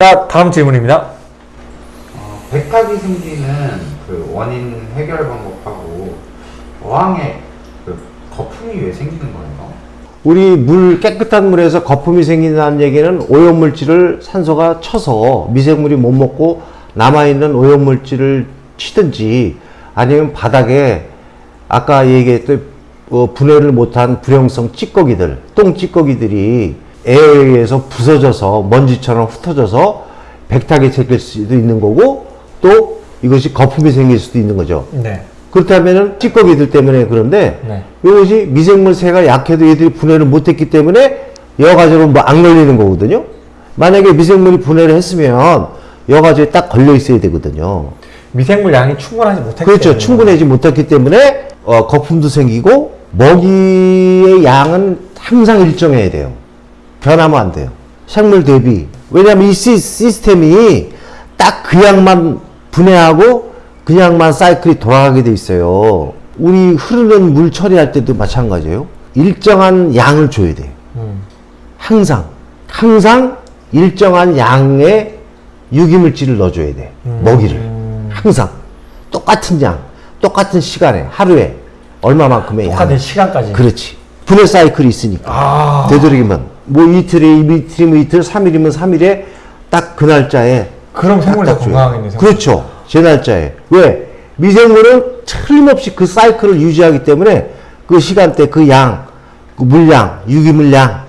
자, 다음 질문입니다. 어, 백탁이 생기는 그 원인 해결 방법하고 어항에 그 거품이 왜 생기는 거예요? 우리 물 깨끗한 물에서 거품이 생긴다는 얘기는 오염물질을 산소가 쳐서 미생물이 못 먹고 남아있는 오염물질을 치든지 아니면 바닥에 아까 얘기했던 어, 분해를 못한 불용성 찌꺼기들 똥 찌꺼기들이 에어에 의해서 부서져서 먼지처럼 흩어져서 백탁이 생길 수도 있는 거고 또 이것이 거품이 생길 수도 있는 거죠. 네. 그렇다면은 찌꺼기들 때문에 그런데 네. 이것이 미생물세가 약해도 얘들이 분해를 못했기 때문에 여과제로 뭐안 걸리는 거거든요. 만약에 미생물이 분해를 했으면 여과제에 딱 걸려 있어야 되거든요. 미생물 양이 충분하지 못했기 그렇죠. 때문에. 충분하지 못했기 때문에 어, 거품도 생기고 먹이의 양은 항상 일정해야 돼요. 변하면 안 돼요. 생물 대비. 왜냐하면 이 시, 시스템이 딱 그 양만 분해하고 그 양만 사이클이 돌아가게 돼 있어요. 우리 흐르는 물 처리할 때도 마찬가지예요. 일정한 양을 줘야 돼요. 음. 항상 항상 일정한 양의 유기물질을 넣어줘야 돼 먹이를 항상 똑같은 양 똑같은 시간에 하루에 얼마만큼의 똑같은 양 시간까지. 그렇지 분해 사이클이 있으니까 아. 되도록이면 뭐 이틀에 이틀이면 이틀 3일이면 3일에 딱 그 날짜에 그럼 딱 줘요. 건강하겠네. 생물. 그렇죠 제 날짜에 왜 미생물은 틀림없이 그 사이클을 유지하기 때문에 그 시간대 그 양, 그 물량, 유기물량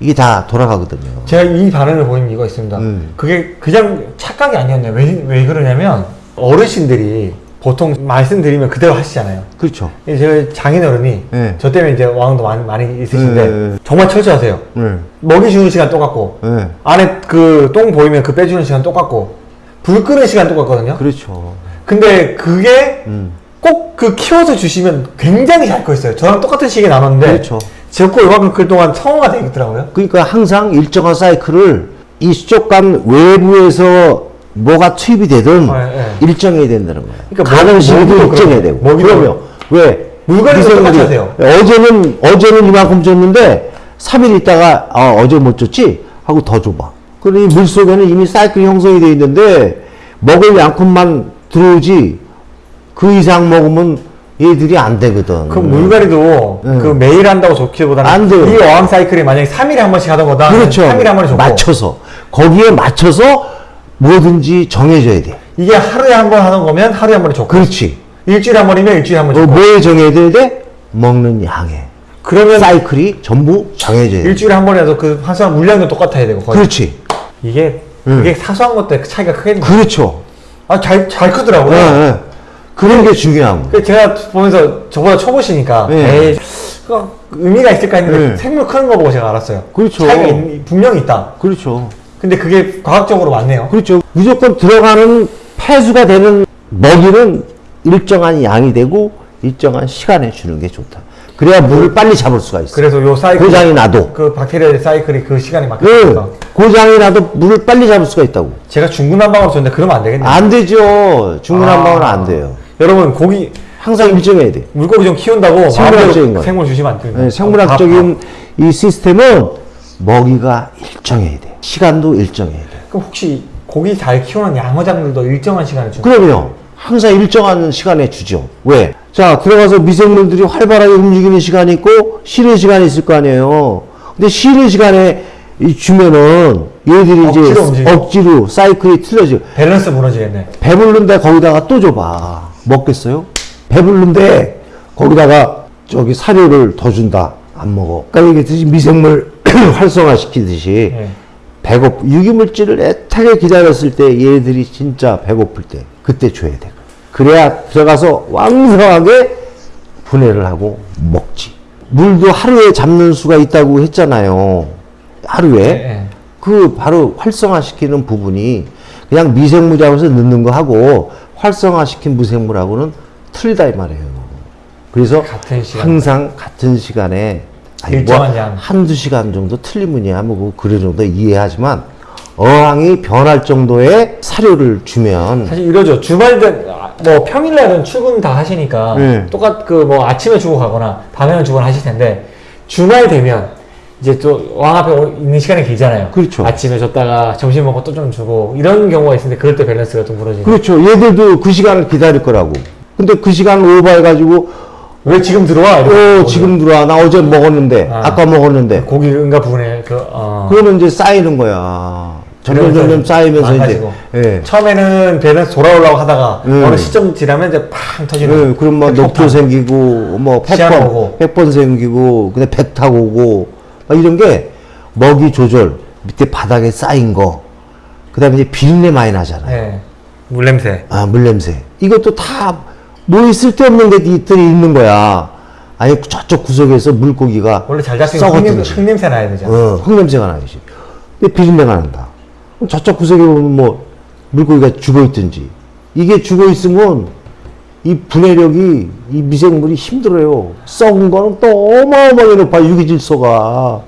이게 다 돌아가거든요. 제가 이 반응을 보인 이유가 있습니다. 음. 그게 그냥 착각이 아니었네요. 왜, 왜 그러냐면 어르신들이 보통 말씀드리면 그대로 하시잖아요. 그렇죠. 제가 장인어른이 네. 저 때문에 이제 왕도 많이, 많이 있으신데 네. 정말 철저하세요. 네. 먹이 주는 시간 똑같고 네. 안에 그 똥 보이면 그 빼주는 시간 똑같고 불 끄는 시간 똑같거든요. 그렇죠. 근데 그게 음. 꼭그 키워서 주시면 굉장히 잘커 있어요. 저랑 똑같은 시기에 나눴는데 그렇죠. 제거 이만큼 클 동안 성화가 되어 있더라고요. 그러니까 항상 일정한 사이클을 이 수족관 외부에서 뭐가 투입이 되든 아, 예, 예. 일정해야 된다는 거예요. 그러니까 먹이도 일정해야 되고. 그러면 왜? 미생물이 똑같이 하세요. 어제는 어제는 이만큼 줬는데 3일 있다가 아, 어제 못 줬지 하고 더 줘봐. 그러니 물 속에는 이미 사이클이 형성이 돼 있는데 먹을 양큼만 들어오지 그 이상 먹으면 얘들이 안 되거든. 그 물갈이도 음. 그 매일 한다고 좋기보다는 안 돼요. 이 어항 사이클이 만약에 3일에 한 번씩 하던 거다. 그렇죠. 3일에 한 번에 줬고 맞춰서 거기에 맞춰서 뭐든지 정해줘야 돼. 이게 하루에 한 번 하는 거면 하루에 한 번에 줬고 그렇지. 일주일에 한 번이면 일주일에 한번 어, 줬고 뭐에 정해야 돼? 먹는 양에. 그러면 사이클이 전부 정해져야 돼. 일주일에 한 번에도 그 환수한 물량도 똑같아야 되고 거의. 그렇지. 이게 음. 그게 사소한 것들 차이가 크겠네. 그렇죠. 아 잘 잘 크더라고요. 예, 예. 그런 게 중요한 거. 그 제가 보면서 저보다 초보시니까 네. 에이 그 의미가 있을까 했는데 네. 생물 크는 거 보고 제가 알았어요. 그렇죠. 차이가 있- 분명히 있다. 그렇죠. 근데 그게 과학적으로 맞네요. 그렇죠. 무조건 들어가는 폐수가 되는 먹이는 일정한 양이 되고 일정한 시간에 주는 게 좋다. 그래야 물을 빨리 잡을 수가 있어. 그래서 요 사이클 고장이 나도. 그 박테리아 사이클이 그 시간에 응. 맞겠다. 고장이 나도 물을 빨리 잡을 수가 있다고. 제가 중구난방으로 줬는데 그러면 안 되겠네요. 안 되죠. 중구난방은 아. 안 돼요. 여러분 고기 항상 일정해야 돼. 물고기 좀 키운다고 생물학적인 거. 생물 주시면 안 됩니다. 네, 생물학적인 이 시스템은 먹이가 일정해야 돼. 시간도 일정해야 돼. 그럼 혹시 고기 잘 키우는 양어장들도 일정한 시간에 주는 그럼요. 항상 일정한 시간에 주죠. 왜? 자, 들어가서 미생물들이 활발하게 움직이는 시간이 있고, 쉬는 시간이 있을 거 아니에요. 근데 쉬는 시간에 이 주면은 얘들이 이제 억지로 움직이고. 억지로 사이클이 틀려져. 밸런스 무너지겠네. 배부른데 거기다가 또 줘봐. 먹겠어요? 배부른데 거기다가 저기 사료를 더 준다. 안 먹어. 아까 얘기했듯이 미생물 활성화시키듯이 네. 배고프 유기물질을 애타게 기다렸을 때 얘들이 진짜 배고플 때 그때 줘야 돼. 그래야 들어가서 왕성하게 분해를 하고 먹지. 물도 하루에 잡는 수가 있다고 했잖아요. 하루에 네, 네. 그 바로 활성화시키는 부분이 그냥 미생물 잡아서 넣는 거 하고 활성화시킨 무생물하고는 틀리다 이 말이에요. 그래서 같은. 항상 같은 시간에 아니, 일정한 뭐 양. 한두 시간 정도 틀리면야 뭐 그래 정도 이해하지만 어항이 변할 정도의 사료를 주면 사실 이러죠. 주말든 아, 뭐 평일날은 출근 다 하시니까 네. 똑같 그 뭐 아침에 주고 가거나 밤에는 주거나 하실 텐데 주말 되면 이제 또 왕 앞에 오- 있는 시간이 길잖아요. 그렇죠. 아침에 줬다가 점심 먹고 또 좀 주고 이런 경우가 있는데 그럴 때 밸런스가 좀 무너지는. 그렇죠. 얘들도 그 시간을 기다릴 거라고. 근데 그 시간을 오버해가지고 왜 지금 들어와? 어 지금 들어와 나 어제 먹었는데 아. 아. 까 먹었는데 고기 응가 부분에 그 어. 그러면 이제 쌓이는 거야. 점점 그러면서 점점 쌓이면서 이제 망가지고. 예. 처음에는 밸런스 돌아오려고 하다가 음. 어느 시점 지나면 이제 팡 터지는. 예, 그럼 뭐. 녹조 생기고 뭐 시야로 팩번 오고. 팩번 생기고 근데 배 타고 오고 막 이런 게 먹이 조절 밑에 바닥에 쌓인 거 그다음에 이제 비린내 많이 나잖아요. 예. 물 냄새. 아 물냄새 이것도 다 뭐 쓸데없는 데들이 있는 거야. 아니 저쪽 구석에서 물고기가 원래 잘 잡히면 흙냄새, 흙냄새 나야 되잖아. 어, 흙냄새가 나야지. 근데 비린내가 난다. 저쪽 구석에 보면 뭐 물고기가 죽어 있든지 이게 죽어 있으면 이 분해력이 이 미생물이 힘들어요. 썩은 거는 또 어마어마하게 높아 유기질소가.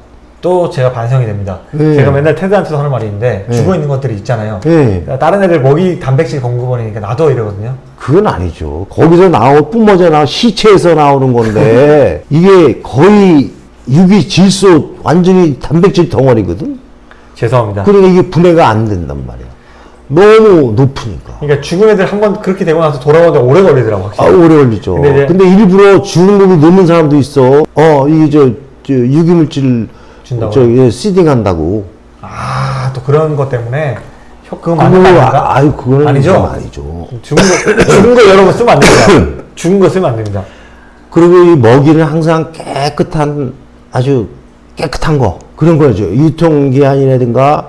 또 제가 반성이 됩니다. 네. 제가 맨날 테드한테도 하는 말이 있는데 네. 죽어 있는 것들이 있잖아요. 네. 다른 애들 먹이 단백질 공급원이니까 놔둬 이러거든요. 그건 아니죠. 거기서 나오 뿜어져 나오 시체에서 나오는 건데 이게 거의 유기 질소 완전히 단백질 덩어리거든. 죄송합니다. 그러니까 이게 분해가 안 된단 말이야. 너무 높으니까. 그러니까 죽은 애들 한 번 그렇게 되고 나서 돌아오는데 오래 걸리더라고 아, 확실히. 오래 걸리죠. 근데 근데, 일부러 죽은 놈이 넣는 사람도 있어. 어, 이게 저, 저 유기물질 준다고요? 저 예, 시딩 한다고. 아, 또 그런 것 때문에 그거 아닌가? 아, 아유 그거는 아니죠? 좀 아니죠. 죽은 거 죽은 거 여러 번 쓰면 안 됩니다. 죽은 거 쓰면 안 됩니다. 그리고 이 먹이는 항상 깨끗한 아주 깨끗한 거 그런 거죠. 유통기한이라든가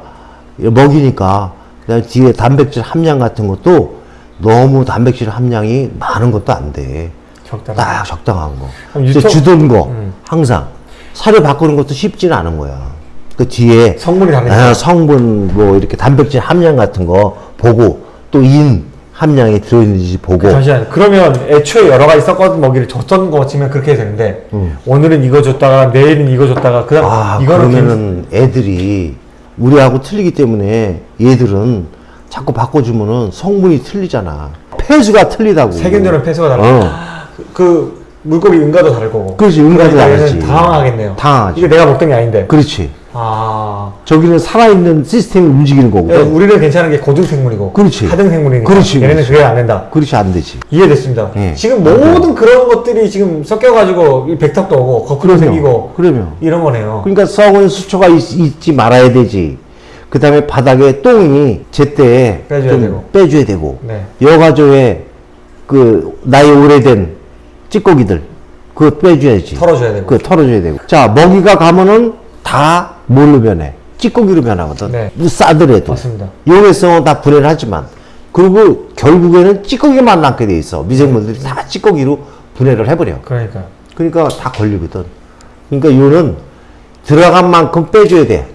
먹이니까 그다음에 뒤에 단백질 함량 같은 것도 너무 단백질 함량이 많은 것도 안 돼. 적당히. 딱 적당한 거. 유통- 주던 거 음. 항상 사료 바꾸는 것도 쉽지는 않은 거야. 그 뒤에 성분이 다르니까. 아, 성분 뭐 이렇게 단백질 함량 같은 거 보고 또 인 함량이 들어있는지 보고 잠시만. 그러면 애초에 여러 가지 섞어둔 먹이를 줬던 거 치면 그렇게 되는데 오늘은 이거 줬다가 내일은 이거 줬다가 그다음 음. 아 이거는 그러면은 애들이 우리하고 틀리기 때문에 얘들은 자꾸 바꿔주면은 성분이 틀리잖아. 폐수가 틀리다고. 세균들은 폐수가 달라. 어. 그, 그 물고기 응가도 다를 거고. 그렇지, 응가도 그러니까 다르지. 당황하겠네요. 당황하지. 이게 내가 먹던 게 아닌데. 그렇지. 아. 저기는 살아있는 시스템이 움직이는 예, 거거든. 우리는 괜찮은 게 고등 생물이고. 그렇지. 하등 생물이니까. 그렇지, 얘네는 그렇지. 그게 안 된다. 그렇지 안 되지. 이해됐습니다. 예. 지금 모든 그런 것들이 지금 섞여가지고 이 백탁도 오고 거꾸로. 생기고 그럼요. 이런 거네요. 그러니까 썩은 수초가 있, 지 말아야 되지. 그 다음에 바닥에 똥이 제때 빼줘야 좀 되고. 빼줘야 되고. 네. 여가조에 그 나이 오래된 찌꺼기들 그거 빼줘야지. 털어줘야 되고. 그 털어줘야 되고. 자 먹이가 가면은 다 뭘로 변해? 찌꺼기로 변하거든. 네. 싸더라도. 맞습니다. 용해성은 다 분해를 하지만 그리고 결국에는 찌꺼기만 남게 돼 있어. 미생물들이 다 찌꺼기로 분해를 해버려. 그러니까요. 그러니까 다 걸리거든. 그러니까 이거는 들어간 만큼 빼줘야 돼.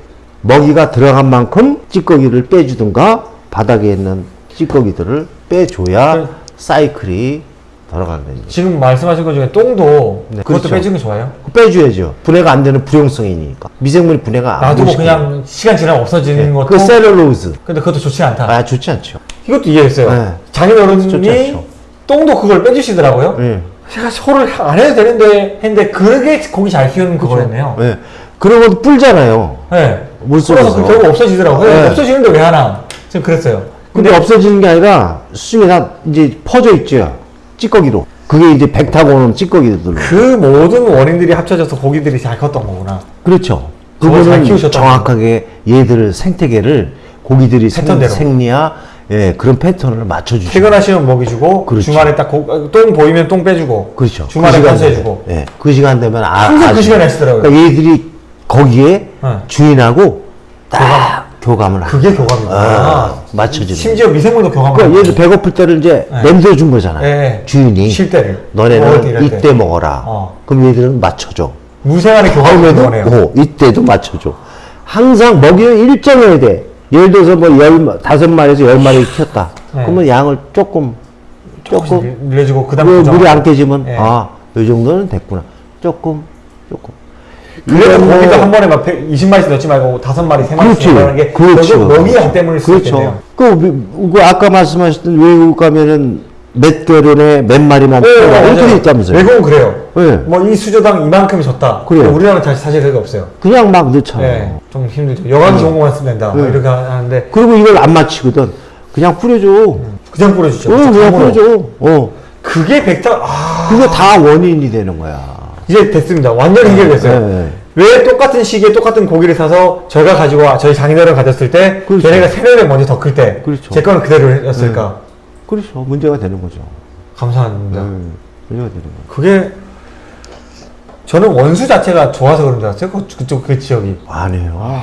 먹이가 들어간 만큼 찌꺼기를 빼주든가 바닥에 있는 찌꺼기들을 빼줘야 그- 사이클이 돌아가는 거죠. 지금 말씀하신 것 중에 똥도 네, 그것도 그렇죠. 빼주는 게 좋아요. 빼줘야죠. 분해가 안 되는 불용성이니까. 미생물이 분해가 안 놔두고 되시게. 그냥 시간 지나면 없어지는 것도 그 셀룰로즈. 근데 그것도 좋지 않다. 아, 좋지 않죠. 이것도 이해했어요. 네. 장인 좋지 어른이 않죠. 똥도 그걸 빼주시더라고요. 예. 제가 소를 안 해도 되는데 했는데 그게 고기 잘 키우는 그거였네요. 예. 그런 것도 뿔잖아요. 네. 물속에서. 그래서 결국 없어지더라고요. 네. 없어지는데 왜 하나? 지금 그랬어요. 근데 없어지는 게 아니라 수중에 다 이제 퍼져 있죠. 찌꺼기로. 그게 이제 백 타고 오는 찌꺼기들로. 그 모든 원인들이 합쳐져서 고기들이 잘 컸던 거구나. 그렇죠. 그거는 정확하게 얘들을 생태계를 고기들이 생. 생리야 예, 그런 패턴을 맞춰주죠. 퇴근하시면 먹이 주고 그렇죠. 주말에 딱 똥 보이면 똥 빼주고 그렇죠. 주말에 그 간수해주고 되면, 예, 그 시간 되면 아, 항상 그. 시간에 하시더라고요. 그러니까 얘들이 거기에 네. 주인하고 딱 교감을 하고 그게 교감이구나. 아, 맞춰주는 심지어 미생물도 교감을 그러니까. 얘들 배고플 때를 이제 네. 냄새 준 거잖아요. 네. 주인이 쉴 때를. 너네는 이럴 때. 이때 먹어라. 어. 그럼 얘들은 맞춰줘. 무생활의 다음에도 거네요. 어, 이때도 맞춰줘. 항상 먹이는 일정해야 돼. 예를 들어서 뭐 열, 다섯 마리에서 열 마리 키웠다. 네. 그러면 양을 조금, 조금, 늘려주고 그다음 그 고정하고. 물이 안 깨지면, 네. 아, 요 정도는 됐구나. 조금, 조금. 그래도 뭐- 고기도 한 번에 막 20마리씩 넣지 말고 다섯 마리, 세 마리씩. 넣는 게 그렇죠. 결국 먹이 한 때문일 수 그렇죠. 있겠네요. 그, 미- 그 아까 말씀하셨던 외국 가면은 몇 개론에 몇 마리만 엉터리 있다면서요. 외국은 그래요. 네. 뭐이 수조당 이만큼이 줬다. 그래요. 우리나라는 사실, 사실 그게 없어요. 그냥 막 넣잖아요. 네, 좀 힘들죠. 여간 것만 쓰면 된다. 뭐 네. 이렇게 하는데 그리고 이걸 안 맞히거든. 그냥 뿌려줘. 그냥 뿌려주죠. 어, 그냥. 뿌려줘. 어. 그게 백타 아 그게 다 원인이 되는 거야. 이제 됐습니다. 완전 해결됐어요. 네. 왜 똑같은 시기에 똑같은 고기를 사서 저희가 가지고 와- 저희 장인어른 가졌을 때 그렇죠. 걔네가 배 먼저 더 클 때제 그렇죠. 거는 그대로였을까? 그렇죠. 문제가 되는 거죠. 감사합니다. 음, 문제가 되는 거야. 그게 저는 원수 자체가 좋아서 그런 줄 알았어요. 그- 그쪽 그 지역이. 아니에요.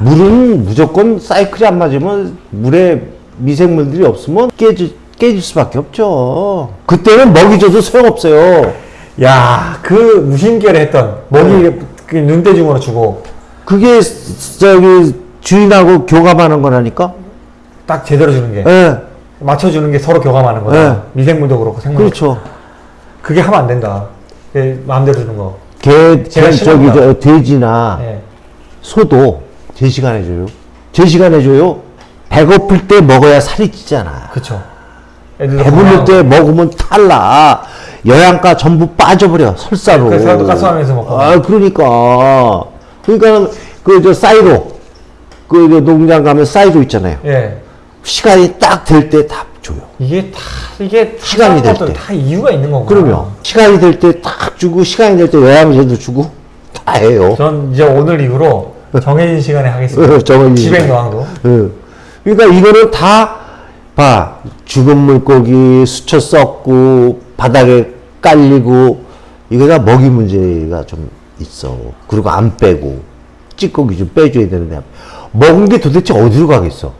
물은 무조건 사이클이 안 맞으면 물에 미생물들이 없으면 깨지, 깨질 수밖에 없죠. 그때는 먹이 줘도 소용없어요. 야, 그 무심결에 했던 먹이 네. 그 눈대중으로 주고 그게 스- 저기 주인하고 교감하는 거라니까? 딱 제대로 주는 게 예. 맞춰주는 게 서로 교감하는 거다. 네. 미생물도 그렇고 생물. 그렇죠. 그게 하면 안 된다. 그 마음대로 주는 거. 개, 제가 개 저기. 저 돼지나 예. 소도 제 시간에 줘요. 제 시간에 줘요. 배고플 때 먹어야 살이 찌잖아. 애들도 배부를. 때 먹으면 탈나. 영양가 전부 빠져버려. 설사로. 그 사람도 가스하면서 먹고. 아, 그러니까. 그러니까 그저 사이로 그 저 농장 가면 사이로 있잖아요. 예. 시간이 딱 될 때 다 줘요. 이게 다 이게 시간이 될 때. 다 이유가 있는 거구나. 그러면 시간이 될 때 딱 주고 시간이 될 때 영양제도 주고 다 해요. 전 이제 오늘 이후로 정해진 시간에 하겠습니다. 정해진 지백 시간. 노항도. 예. 그러니까 이거는 다, 봐. 죽은 물고기, 수초 썩고, 바닥에 깔리고, 이거 다 먹이 문제가 좀 있어. 그리고 안 빼고, 찌꺼기 좀 빼줘야 되는데, 먹은 게 도대체 어디로 가겠어?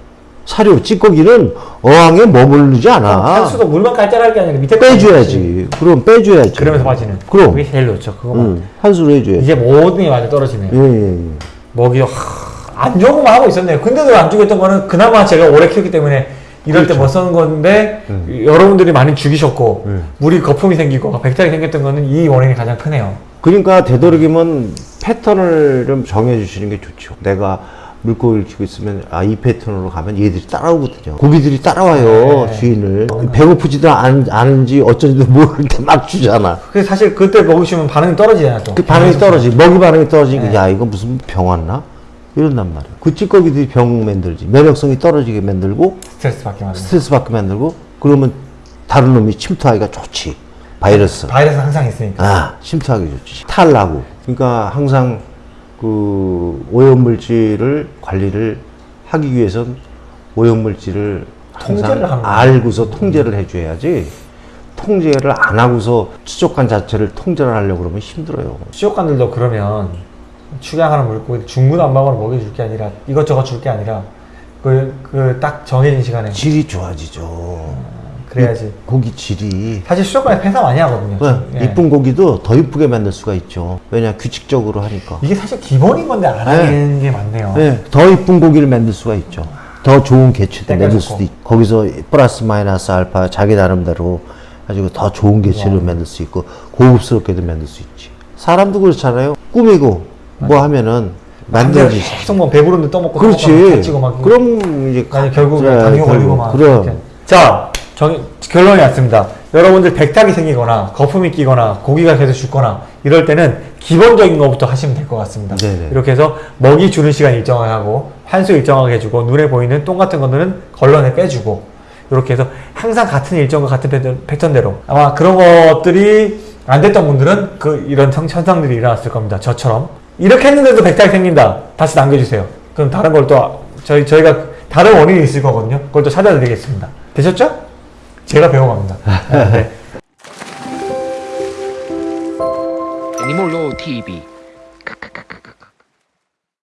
사료, 찌꺼기는 어항에 머무르지 않아. 한수도 물만 깔짝할 게 아니라 밑에 빼줘야지. 그럼 빼줘야지. 그러면서 빠지는. 그럼. 그게 제일 좋죠. 그거만. 응, 한수로 해줘야지. 이제 모든 게 많이 떨어지네요. 예, 예, 예. 먹이도 하, 안 좋은 것만 하고 있었네요. 근데도 안 죽였던 거는 그나마 제가 오래 키웠기 때문에 이럴 때못 쓰는 건데 여러분들이 많이 죽이셨고 음. 물이 거품이 생기고 백탁이 생겼던 거는 이 원인이 가장 크네요. 그러니까 되도록이면 패턴을 좀 정해주시는 게 좋죠. 내가 물고기를 키우고 있으면 아 이 패턴으로 가면 얘들이 따라오거든요. 고기들이 따라와요 네. 주인을. 배고프지도 않, 않은지 어쩐지도 모르는 데 막 주잖아. 사실 그때 먹으시면 반응이 떨어지잖아요. 또. 그 반응이 떨어지. 먹이 반응이 떨어지니까 네. 야 이거 무슨 병 왔나? 이런단 말이야. 그 찌꺼기들이 병 만들지. 면역성이 떨어지게 만들고 스트레스 받게 만드는. 스트레스 받게 만들고 그러면 다른 놈이 침투하기가 좋지. 바이러스. 바이러스 는 항상 있으니까. 아, 침투하기 좋지. 탈나고. 그러니까 항상 그 오염물질을 관리를 하기 위해선 오염물질을 통제를. 알고서 통제를 해줘야지. 통제를 안 하고서 수족관 자체를 통제를 하려고 그러면 힘들어요. 수족관들도 그러면 축양하는 물고기 중구난방으로 먹여줄 게 아니라 이것저것 줄 게 아니라 그 그 딱 정해진 시간에 질이 좋아지죠. 그래야지. 고기 질이. 사실 수족관에 폐사 많이 하거든요. 네, 예. 이쁜 고기도 더 이쁘게 만들 수가 있죠. 왜냐 규칙적으로 하니까. 이게 사실 기본인 건데 안 하는 게 많네요. 네, 더 이쁜 고기를 만들 수가 있죠. 더 좋은 때가 만들. 수도 있고 거기서 플러스 마이너스 알파 자기 나름대로 가지고 더 좋은 개체를 만들 수 있고 고급스럽게도 만들 수 있지. 사람도 그렇잖아요. 꾸미고 뭐 하면은 만들어지지. 계속 뭐 배부른데 떠먹고 그렇지. 찌고 막 그럼 이제 아니 결국 그래, 당뇨 걸리고. 막 그럼. 자 정, 결론이 왔습니다 여러분들 백탁이 생기거나 거품이 끼거나 고기가 계속 죽거나 이럴 때는 기본적인 것부터 하시면 될 것 같습니다 네네. 이렇게 해서 먹이 주는 시간 일정하게 하고 환수 일정하게 해주고 눈에 보이는 똥 같은 거는 걸러내 빼주고 이렇게 해서 항상 같은 일정과 같은 패턴, 패턴대로 아마 그런 것들이 안 됐던 분들은 그 이런 성- 현상들이 일어났을 겁니다 저처럼 이렇게 했는데도 백탁이 생긴다. 다시 남겨주세요. 그럼 다른 걸 또 저희, 저희가 다른 원인이 있을 거거든요. 그걸 또 찾아드리겠습니다. 되셨죠? 제가 배워갑니다. 네. Animal TV